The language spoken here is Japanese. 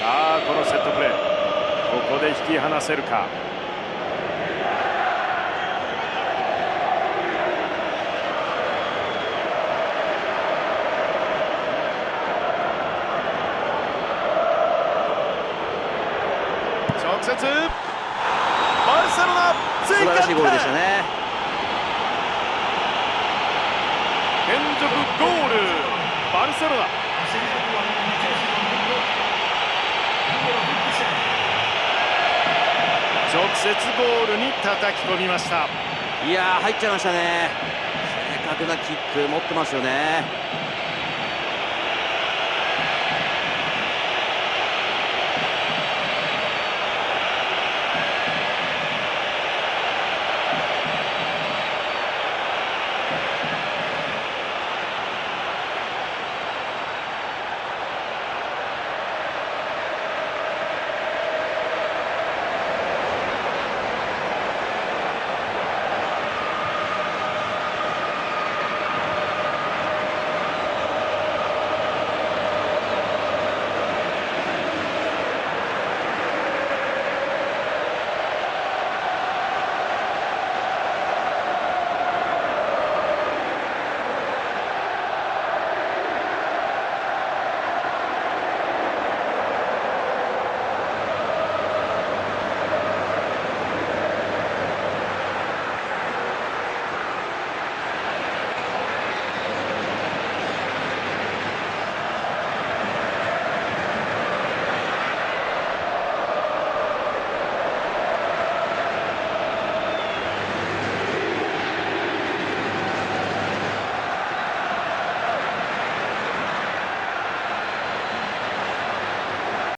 さあこのセットプレー。ここで引き離せるか。直接。バルセロナ素晴らしいゴールでしたね。連続ゴール。バルセロナ接ゴールに叩き込みました。いや入っちゃいましたね。正確なキック持ってますよね。